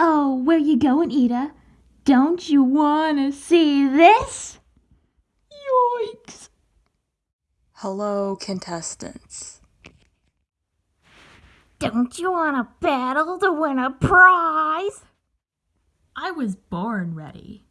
Oh, where you going, Ida? Don't you wanna see this? Yoinks! Hello, contestants. Don't you wanna battle to win a prize? I was born ready.